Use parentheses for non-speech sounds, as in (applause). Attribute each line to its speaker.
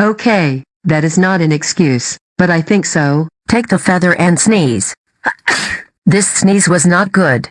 Speaker 1: Okay, that is not an excuse, but I think so.
Speaker 2: Take the feather and sneeze. (coughs) this sneeze was not good.